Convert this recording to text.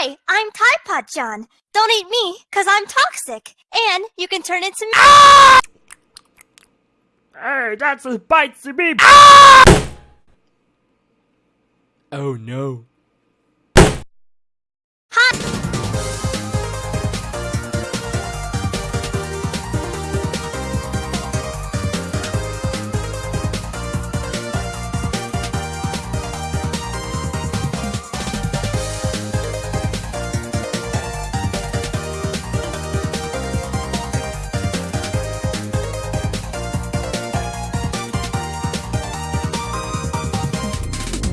Hi, I'm Tpot John, don't eat me, cause I'm toxic, and you can turn into me. Ah! Hey, that's a bite to me. Ah! Oh no.